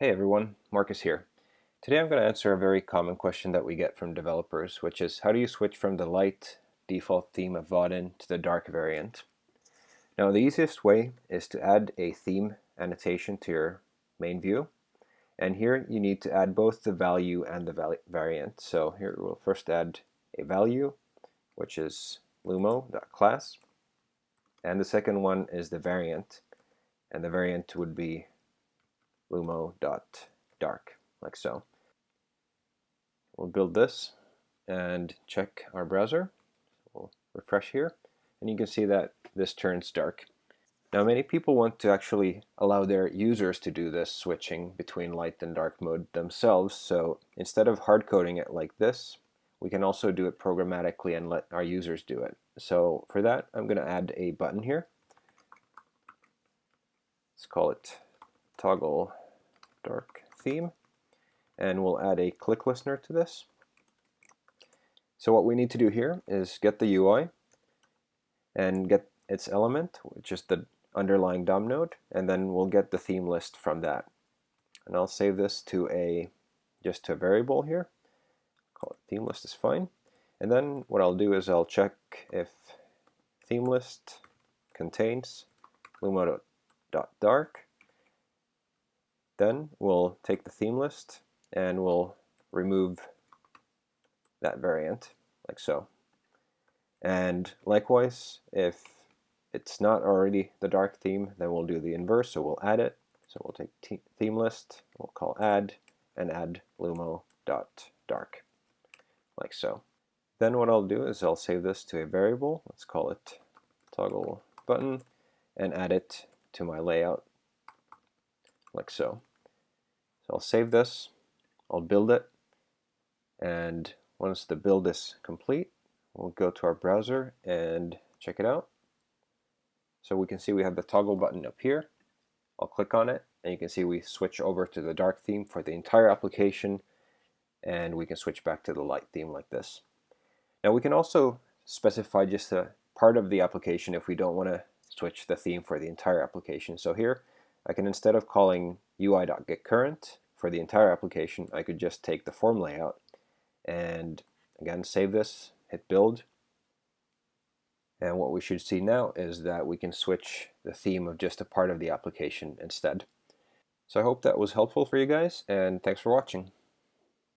Hey everyone, Marcus here. Today I'm going to answer a very common question that we get from developers, which is how do you switch from the light default theme of Vaadin to the dark variant? Now the easiest way is to add a theme annotation to your main view. And here you need to add both the value and the variant. So here we'll first add a value, which is lumo.class. And the second one is the variant. And the variant would be lumo.dark, like so. We'll build this and check our browser. We'll refresh here, and you can see that this turns dark. Now many people want to actually allow their users to do this switching between light and dark mode themselves, so instead of hard coding it like this, we can also do it programmatically and let our users do it. So for that, I'm going to add a button here. Let's call it toggle dark theme and we'll add a click listener to this. So what we need to do here is get the UI and get its element, which is the underlying DOM node, and then we'll get the theme list from that. And I'll save this to a just to a variable here. Call it theme list is fine. And then what I'll do is I'll check if theme list contains lumo.dark then we'll take the theme list and we'll remove that variant like so. And likewise, if it's not already the dark theme, then we'll do the inverse, so we'll add it. So we'll take theme list, we'll call add, and add lumo.dark, like so. Then what I'll do is I'll save this to a variable, let's call it toggle button, and add it to my layout, like so. So I'll save this, I'll build it, and once the build is complete, we'll go to our browser and check it out. So we can see we have the toggle button up here. I'll click on it, and you can see we switch over to the dark theme for the entire application, and we can switch back to the light theme like this. Now we can also specify just a part of the application if we don't want to switch the theme for the entire application. So here I can instead of calling UI.getCurrent for the entire application, I could just take the form layout and again save this, hit build, and what we should see now is that we can switch the theme of just a part of the application instead. So I hope that was helpful for you guys, and thanks for watching.